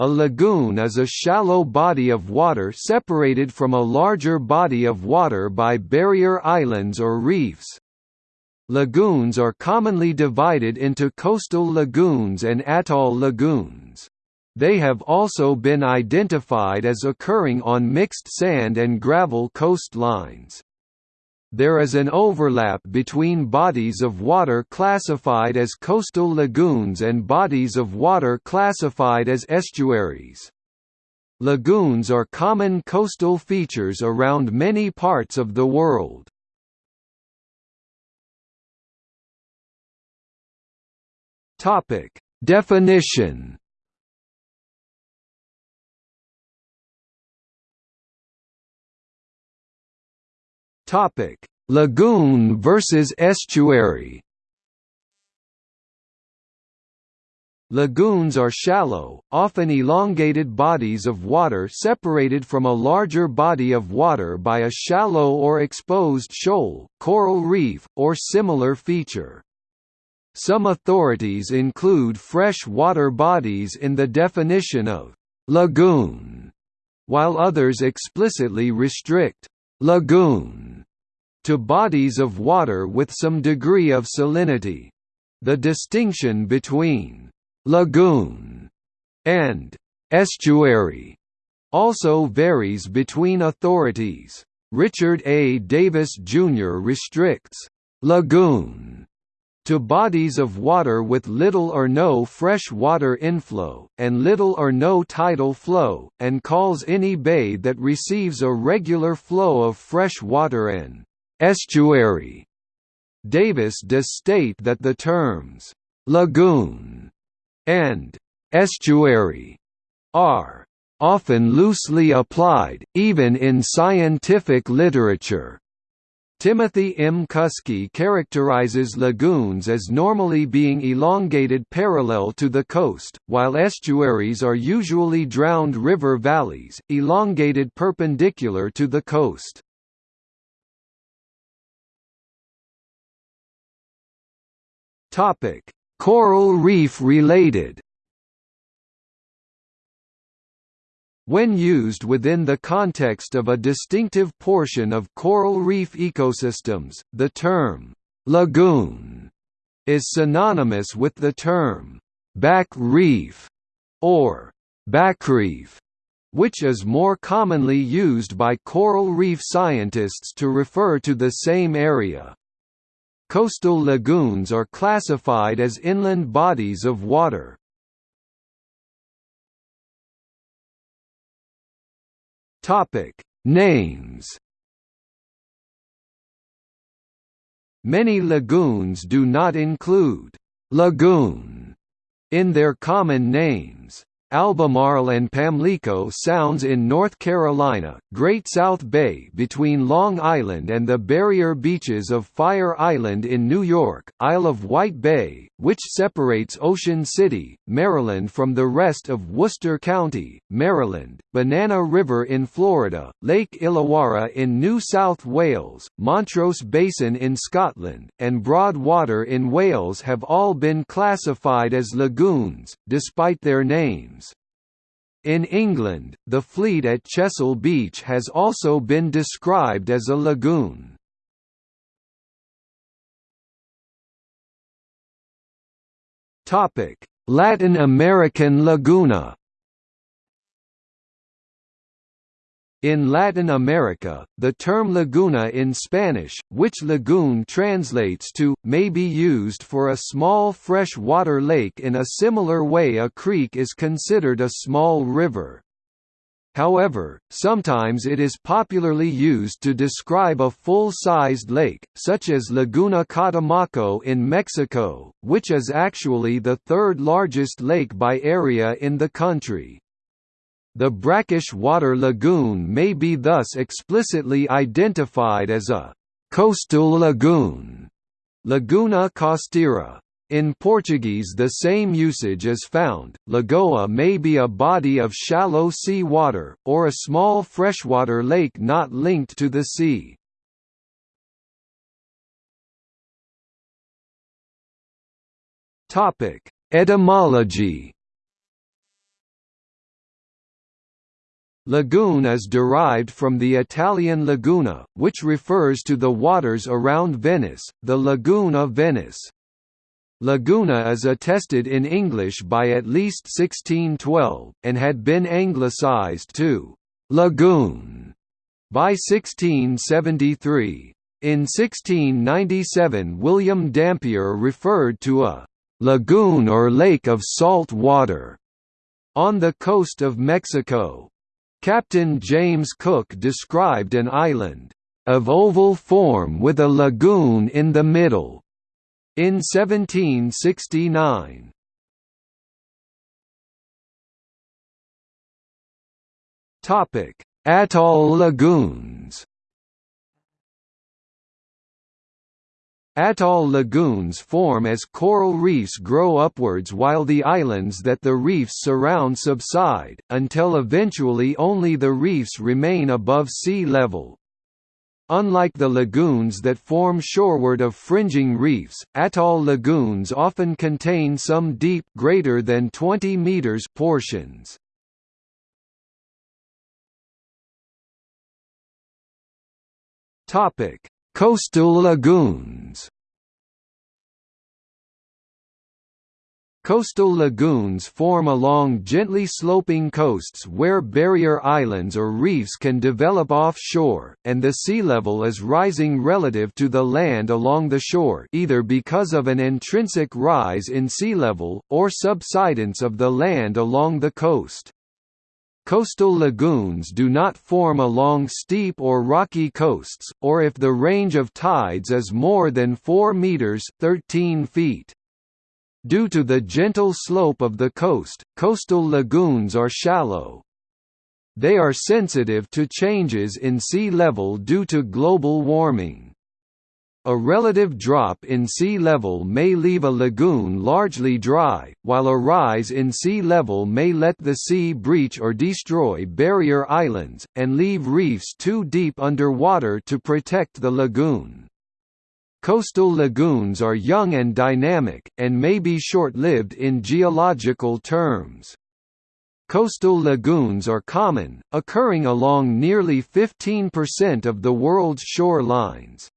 A lagoon is a shallow body of water separated from a larger body of water by barrier islands or reefs. Lagoons are commonly divided into coastal lagoons and atoll lagoons. They have also been identified as occurring on mixed sand and gravel coastlines. There is an overlap between bodies of water classified as coastal lagoons and bodies of water classified as estuaries. Lagoons are common coastal features around many parts of the world. Definition Topic: Lagoon versus estuary. Lagoons are shallow, often elongated bodies of water separated from a larger body of water by a shallow or exposed shoal, coral reef, or similar feature. Some authorities include fresh water bodies in the definition of «lagoon», while others explicitly restrict «lagoon» to bodies of water with some degree of salinity. The distinction between «lagoon» and «estuary» also varies between authorities. Richard A. Davis, Jr. restricts «lagoon» to bodies of water with little or no fresh water inflow, and little or no tidal flow, and calls any bay that receives a regular flow of fresh water an Estuary. Davis does state that the terms lagoon and estuary are often loosely applied, even in scientific literature. Timothy M. Kusky characterizes lagoons as normally being elongated parallel to the coast, while estuaries are usually drowned river valleys, elongated perpendicular to the coast. Coral reef related. When used within the context of a distinctive portion of coral reef ecosystems, the term lagoon is synonymous with the term back reef or backreef, which is more commonly used by coral reef scientists to refer to the same area. Coastal lagoons are classified as inland bodies of water. Topic: Names. Many lagoons do not include lagoon in their common names. Albemarle and Pamlico Sounds in North Carolina, Great South Bay between Long Island and the barrier beaches of Fire Island in New York, Isle of Wight Bay, which separates Ocean City, Maryland from the rest of Worcester County, Maryland, Banana River in Florida, Lake Illawarra in New South Wales, Montrose Basin in Scotland, and Broadwater in Wales have all been classified as lagoons, despite their names. In England, the fleet at Chesil Beach has also been described as a lagoon. Latin American laguna In Latin America, the term laguna in Spanish, which lagoon translates to, may be used for a small fresh-water lake in a similar way a creek is considered a small river. However, sometimes it is popularly used to describe a full-sized lake, such as Laguna Catemaco in Mexico, which is actually the third largest lake by area in the country. The brackish water lagoon may be thus explicitly identified as a «coastal lagoon» Laguna costera. In Portuguese the same usage is found, lagoa may be a body of shallow sea water, or a small freshwater lake not linked to the sea. Etymology Lagoon is derived from the Italian laguna, which refers to the waters around Venice, the Lagoon of Venice. Laguna is attested in English by at least 1612, and had been anglicised to «lagoon» by 1673. In 1697 William Dampier referred to a «lagoon or lake of salt water» on the coast of Mexico. Captain James Cook described an island of oval form with a lagoon in the middle in 1769. Topic: Atoll lagoons. Atoll lagoons form as coral reefs grow upwards while the islands that the reefs surround subside, until eventually only the reefs remain above sea level. Unlike the lagoons that form shoreward of fringing reefs, atoll lagoons often contain some deep greater than 20 meters portions. Topic: Coastal lagoons Coastal lagoons form along gently sloping coasts where barrier islands or reefs can develop offshore, and the sea level is rising relative to the land along the shore either because of an intrinsic rise in sea level, or subsidence of the land along the coast. Coastal lagoons do not form along steep or rocky coasts, or if the range of tides is more than 4 meters 13 feet. Due to the gentle slope of the coast, coastal lagoons are shallow. They are sensitive to changes in sea level due to global warming. A relative drop in sea level may leave a lagoon largely dry, while a rise in sea level may let the sea breach or destroy barrier islands, and leave reefs too deep underwater to protect the lagoon. Coastal lagoons are young and dynamic, and may be short-lived in geological terms. Coastal lagoons are common, occurring along nearly 15% of the world's shorelines.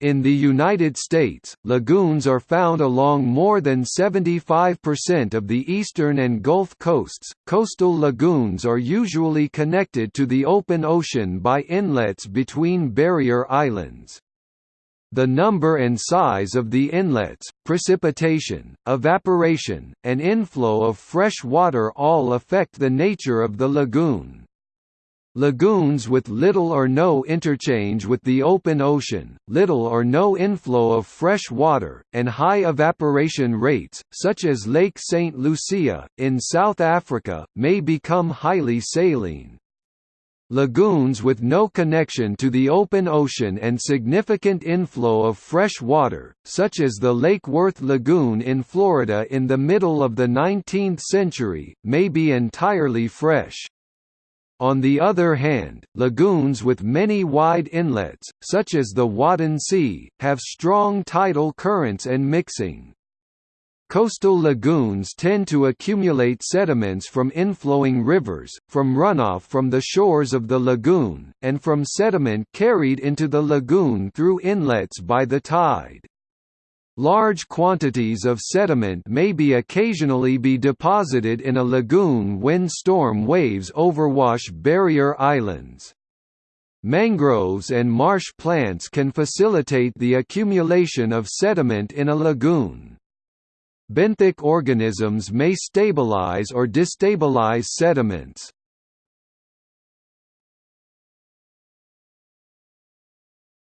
In the United States, lagoons are found along more than 75% of the eastern and Gulf coasts. Coastal lagoons are usually connected to the open ocean by inlets between barrier islands. The number and size of the inlets, precipitation, evaporation, and inflow of fresh water all affect the nature of the lagoon. Lagoons with little or no interchange with the open ocean, little or no inflow of fresh water, and high evaporation rates, such as Lake St. Lucia, in South Africa, may become highly saline. Lagoons with no connection to the open ocean and significant inflow of fresh water, such as the Lake Worth Lagoon in Florida in the middle of the 19th century, may be entirely fresh. On the other hand, lagoons with many wide inlets, such as the Wadden Sea, have strong tidal currents and mixing. Coastal lagoons tend to accumulate sediments from inflowing rivers, from runoff from the shores of the lagoon, and from sediment carried into the lagoon through inlets by the tide. Large quantities of sediment may be occasionally be deposited in a lagoon when storm waves overwash barrier islands. Mangroves and marsh plants can facilitate the accumulation of sediment in a lagoon. Benthic organisms may stabilize or destabilize sediments.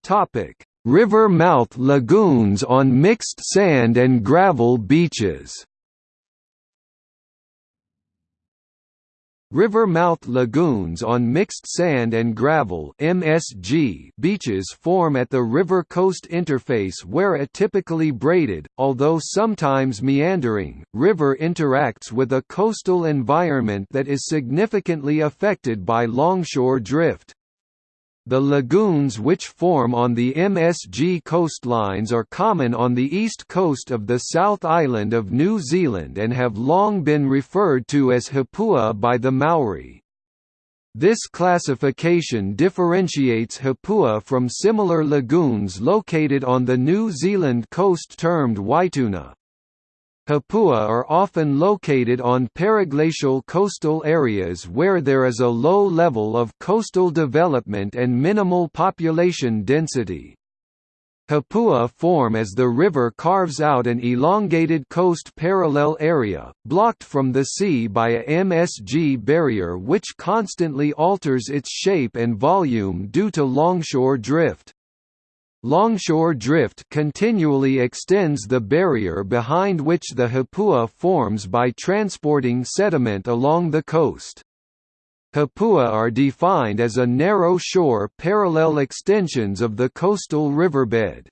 Topic: River mouth lagoons on mixed sand and gravel beaches River mouth lagoons on mixed sand and gravel MSG beaches form at the river coast interface where a typically braided, although sometimes meandering, river interacts with a coastal environment that is significantly affected by longshore drift. The lagoons which form on the MSG coastlines are common on the east coast of the South Island of New Zealand and have long been referred to as Hapua by the Maori. This classification differentiates Hapua from similar lagoons located on the New Zealand coast termed Waituna. Hapua are often located on periglacial coastal areas where there is a low level of coastal development and minimal population density. Hapua form as the river carves out an elongated coast parallel area, blocked from the sea by a MSG barrier which constantly alters its shape and volume due to longshore drift. Longshore drift continually extends the barrier behind which the Hapua forms by transporting sediment along the coast. Hapua are defined as a narrow shore parallel extensions of the coastal riverbed.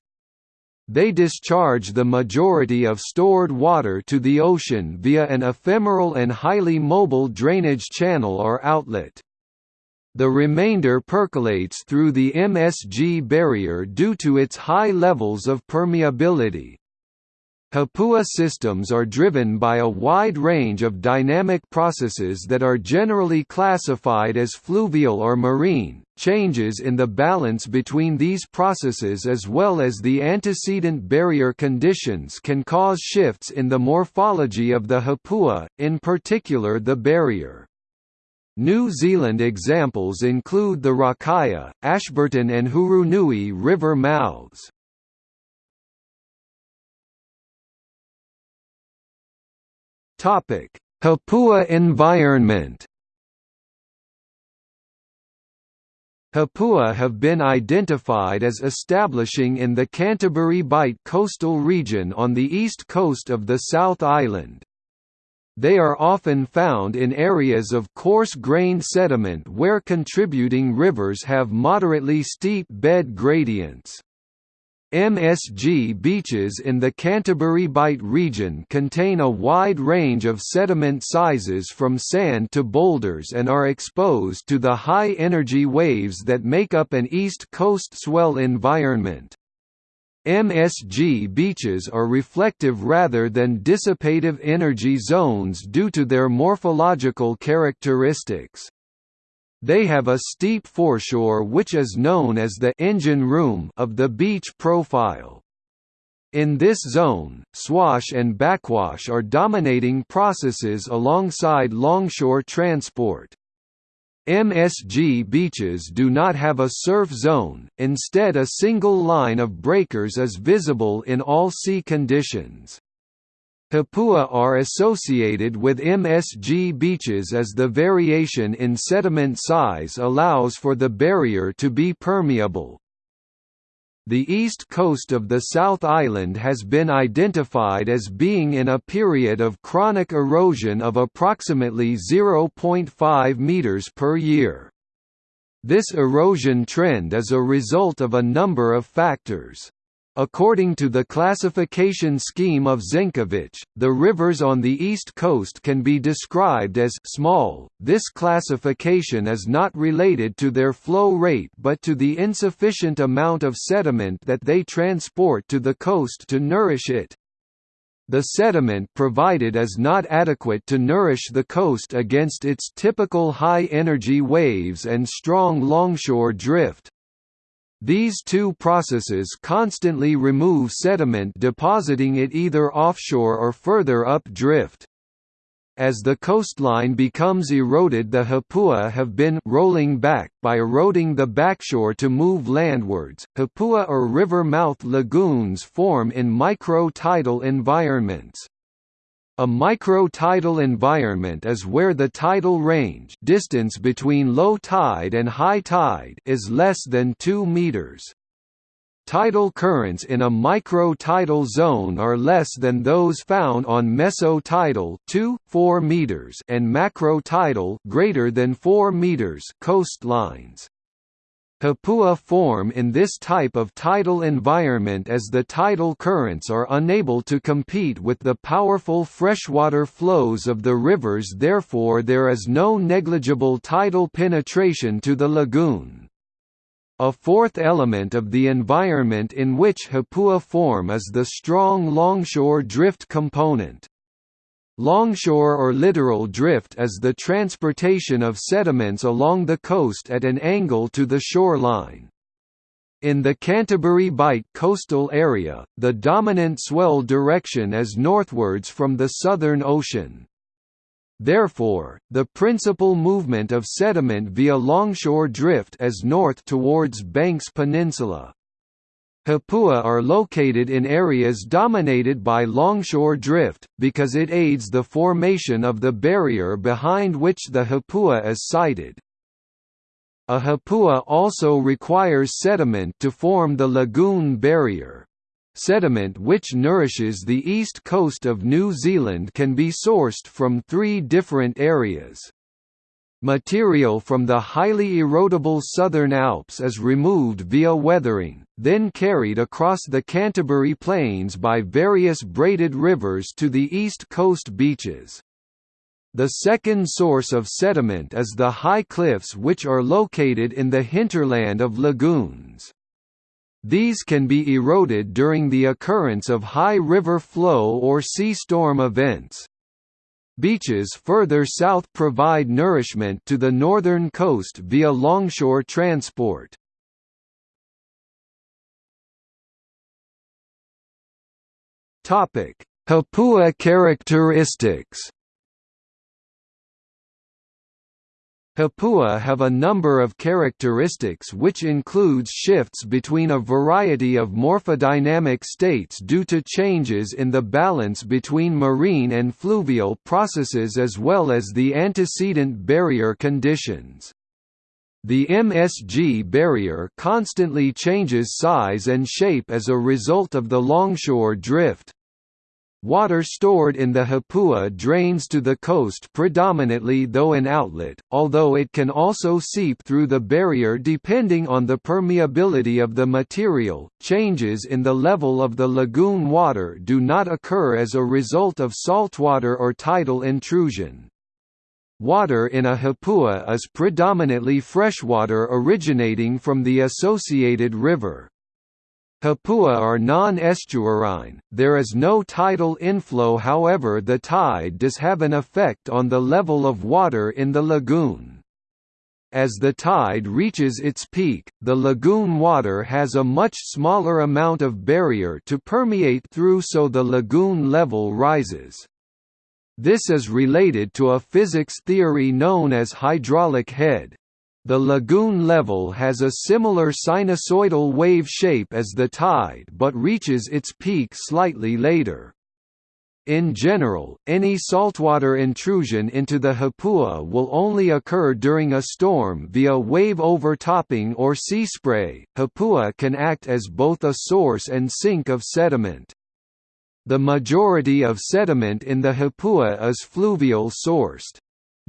They discharge the majority of stored water to the ocean via an ephemeral and highly mobile drainage channel or outlet. The remainder percolates through the MSG barrier due to its high levels of permeability. Hapua systems are driven by a wide range of dynamic processes that are generally classified as fluvial or marine. Changes in the balance between these processes as well as the antecedent barrier conditions can cause shifts in the morphology of the Hapua, in particular the barrier. New Zealand examples include the Rakaia, Ashburton and Hurunui river mouths. Hapua environment. Hapua have been identified as establishing in the Canterbury Bight coastal region on the east coast of the South Island. They are often found in areas of coarse-grained sediment where contributing rivers have moderately steep bed gradients. MSG beaches in the Canterbury Bight region contain a wide range of sediment sizes from sand to boulders and are exposed to the high-energy waves that make up an East Coast swell environment. MSG beaches are reflective rather than dissipative energy zones due to their morphological characteristics. They have a steep foreshore which is known as the engine room of the beach profile. In this zone, swash and backwash are dominating processes alongside longshore transport. MSG beaches do not have a surf zone, instead a single line of breakers is visible in all sea conditions. Hapua are associated with MSG beaches as the variation in sediment size allows for the barrier to be permeable. The east coast of the South Island has been identified as being in a period of chronic erosion of approximately 0.5 meters per year. This erosion trend is a result of a number of factors. According to the classification scheme of Zenkovich, the rivers on the east coast can be described as small. This classification is not related to their flow rate but to the insufficient amount of sediment that they transport to the coast to nourish it. The sediment provided is not adequate to nourish the coast against its typical high-energy waves and strong longshore drift. These two processes constantly remove sediment depositing it either offshore or further up drift. As the coastline becomes eroded the Hapua have been rolling back by eroding the backshore to move landwards. Hapua or river mouth lagoons form in micro-tidal environments. A micro-tidal environment is where the tidal range distance between low tide and high tide is less than 2 meters. Tidal currents in a micro-tidal zone are less than those found on meso-tidal 2, 4 meters and macro-tidal greater than 4 meters coastlines. Hapua form in this type of tidal environment as the tidal currents are unable to compete with the powerful freshwater flows of the rivers therefore there is no negligible tidal penetration to the lagoon. A fourth element of the environment in which Hapua form is the strong longshore drift component. Longshore or littoral drift is the transportation of sediments along the coast at an angle to the shoreline. In the Canterbury Bight coastal area, the dominant swell direction is northwards from the Southern Ocean. Therefore, the principal movement of sediment via longshore drift is north towards Banks Peninsula. Hapua are located in areas dominated by longshore drift, because it aids the formation of the barrier behind which the hapua is sited. A hapua also requires sediment to form the lagoon barrier. Sediment which nourishes the east coast of New Zealand can be sourced from three different areas. Material from the highly erodible Southern Alps is removed via weathering, then carried across the Canterbury Plains by various braided rivers to the east coast beaches. The second source of sediment is the high cliffs which are located in the hinterland of lagoons. These can be eroded during the occurrence of high river flow or sea storm events. Beaches further south provide nourishment to the northern coast via longshore transport. Hapua characteristics Hapua have a number of characteristics which includes shifts between a variety of morphodynamic states due to changes in the balance between marine and fluvial processes as well as the antecedent barrier conditions. The MSG barrier constantly changes size and shape as a result of the longshore drift. Water stored in the Hapua drains to the coast predominantly though an outlet, although it can also seep through the barrier depending on the permeability of the material. Changes in the level of the lagoon water do not occur as a result of saltwater or tidal intrusion. Water in a Hapua is predominantly freshwater originating from the associated river. Hapua are non-estuarine, there is no tidal inflow however the tide does have an effect on the level of water in the lagoon. As the tide reaches its peak, the lagoon water has a much smaller amount of barrier to permeate through so the lagoon level rises. This is related to a physics theory known as hydraulic head. The lagoon level has a similar sinusoidal wave shape as the tide but reaches its peak slightly later. In general, any saltwater intrusion into the Hapua will only occur during a storm via wave overtopping or sea spray. Hapua can act as both a source and sink of sediment. The majority of sediment in the Hapua is fluvial sourced.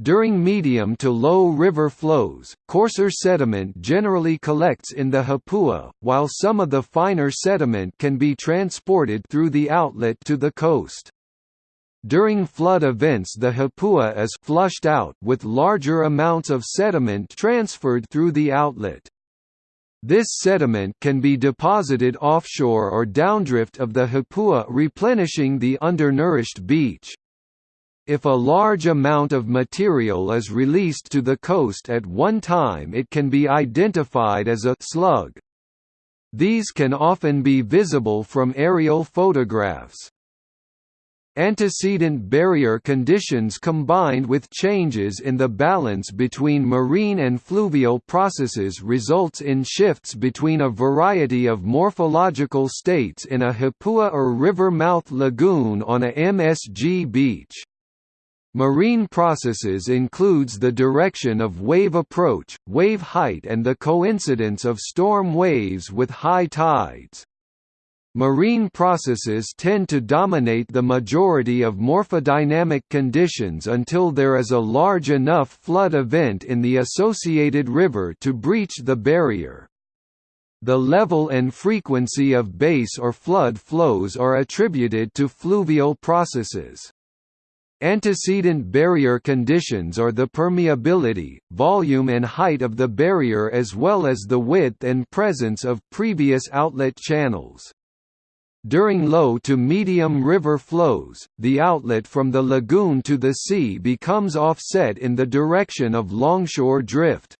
During medium to low river flows, coarser sediment generally collects in the Hapua, while some of the finer sediment can be transported through the outlet to the coast. During flood events the Hapua is flushed out with larger amounts of sediment transferred through the outlet. This sediment can be deposited offshore or downdrift of the Hapua replenishing the undernourished beach. If a large amount of material is released to the coast at one time it can be identified as a slug. These can often be visible from aerial photographs. Antecedent barrier conditions combined with changes in the balance between marine and fluvial processes results in shifts between a variety of morphological states in a Hapua or river mouth lagoon on a MSG beach. Marine processes includes the direction of wave approach, wave height and the coincidence of storm waves with high tides. Marine processes tend to dominate the majority of morphodynamic conditions until there is a large enough flood event in the associated river to breach the barrier. The level and frequency of base or flood flows are attributed to fluvial processes. Antecedent barrier conditions are the permeability, volume and height of the barrier as well as the width and presence of previous outlet channels. During low to medium river flows, the outlet from the lagoon to the sea becomes offset in the direction of longshore drift.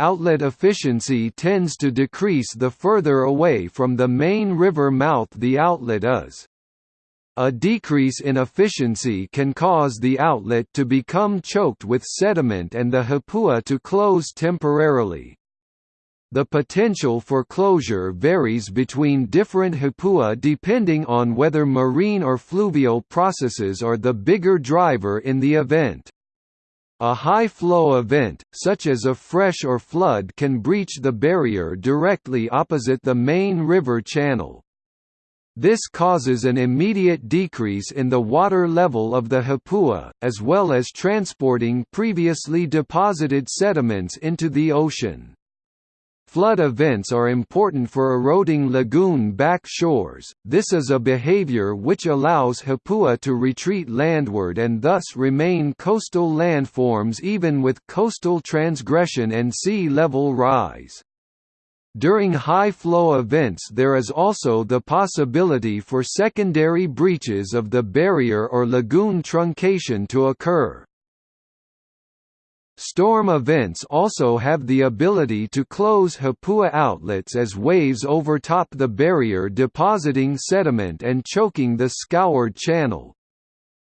Outlet efficiency tends to decrease the further away from the main river mouth the outlet is. A decrease in efficiency can cause the outlet to become choked with sediment and the hapua to close temporarily. The potential for closure varies between different hapua depending on whether marine or fluvial processes are the bigger driver in the event. A high-flow event, such as a fresh or flood can breach the barrier directly opposite the main river channel. This causes an immediate decrease in the water level of the Hapua, as well as transporting previously deposited sediments into the ocean. Flood events are important for eroding lagoon back shores, this is a behavior which allows Hapua to retreat landward and thus remain coastal landforms even with coastal transgression and sea level rise. During high-flow events there is also the possibility for secondary breaches of the barrier or lagoon truncation to occur. Storm events also have the ability to close Hapua outlets as waves overtop the barrier depositing sediment and choking the scoured channel.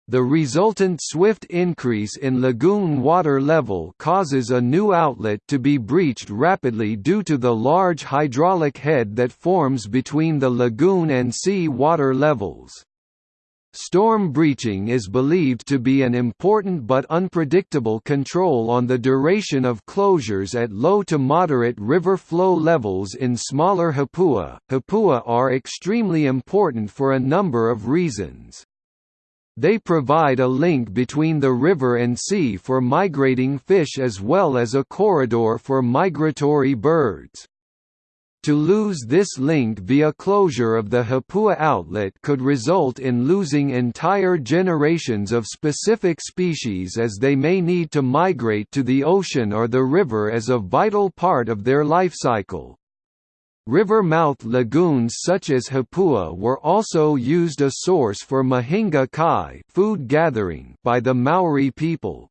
The resultant swift increase in lagoon water level causes a new outlet to be breached rapidly due to the large hydraulic head that forms between the lagoon and sea water levels. Storm breaching is believed to be an important but unpredictable control on the duration of closures at low to moderate river flow levels in smaller hapua. Hapua are extremely important for a number of reasons. They provide a link between the river and sea for migrating fish as well as a corridor for migratory birds. To lose this link via closure of the Hapua outlet could result in losing entire generations of specific species as they may need to migrate to the ocean or the river as a vital part of their life cycle. River mouth lagoons such as Hapua were also used a source for mahinga kai food gathering by the Maori people.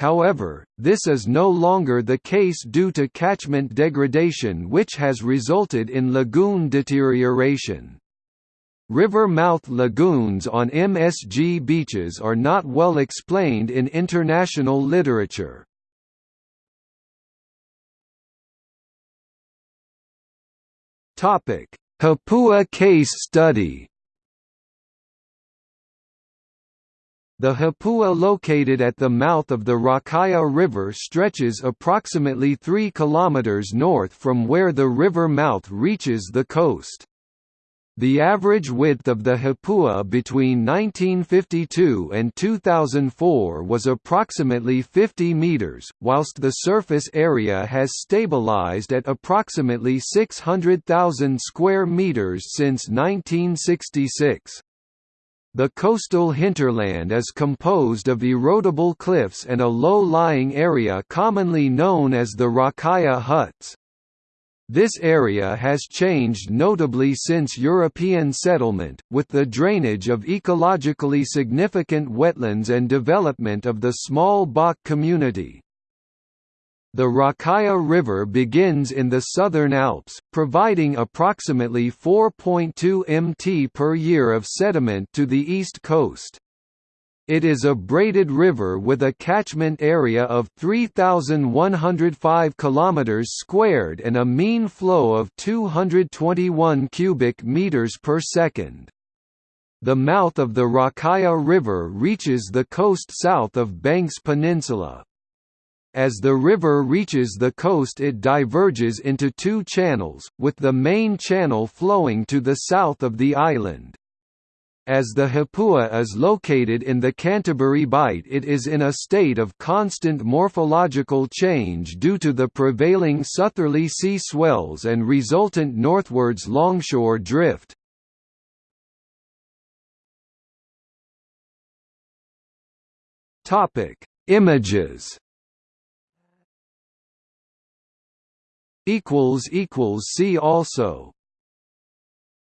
However, this is no longer the case due to catchment degradation which has resulted in lagoon deterioration. River mouth lagoons on MSG beaches are not well explained in international literature. Topic: Hapua case study. The Hapua located at the mouth of the Rakaia River stretches approximately 3 km north from where the river mouth reaches the coast. The average width of the Hapua between 1952 and 2004 was approximately 50 meters, whilst the surface area has stabilized at approximately 600,000 square meters since 1966. The coastal hinterland is composed of erodible cliffs and a low-lying area commonly known as the Rakaia huts. This area has changed notably since European settlement, with the drainage of ecologically significant wetlands and development of the small Bach community. The Rakaia River begins in the southern Alps, providing approximately 4.2 mt per year of sediment to the east coast. It is a braided river with a catchment area of 3105 km squared and a mean flow of 221 cubic meters per second. The mouth of the Rakaia River reaches the coast south of Banks Peninsula. As the river reaches the coast it diverges into two channels, with the main channel flowing to the south of the island. As the Hapua is located in the Canterbury Bight it is in a state of constant morphological change due to the prevailing southerly sea swells and resultant northwards longshore drift. Images See also